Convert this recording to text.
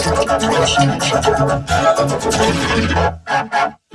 私も一緒に行くときは、あなたもと違うよ。